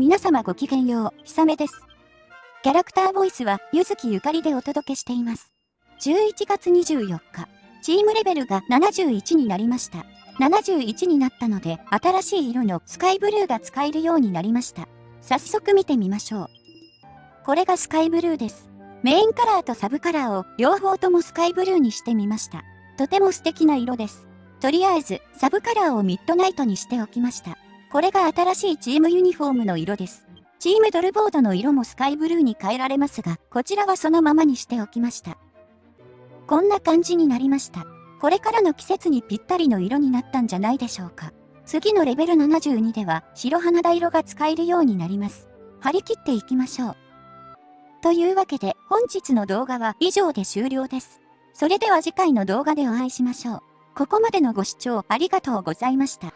皆様ごきげんよう、ひさめです。キャラクターボイスは、ゆずきゆかりでお届けしています。11月24日、チームレベルが71になりました。71になったので、新しい色のスカイブルーが使えるようになりました。早速見てみましょう。これがスカイブルーです。メインカラーとサブカラーを両方ともスカイブルーにしてみました。とても素敵な色です。とりあえず、サブカラーをミッドナイトにしておきました。これが新しいチームユニフォームの色です。チームドルボードの色もスカイブルーに変えられますが、こちらはそのままにしておきました。こんな感じになりました。これからの季節にぴったりの色になったんじゃないでしょうか。次のレベル72では白花田色が使えるようになります。張り切っていきましょう。というわけで本日の動画は以上で終了です。それでは次回の動画でお会いしましょう。ここまでのご視聴ありがとうございました。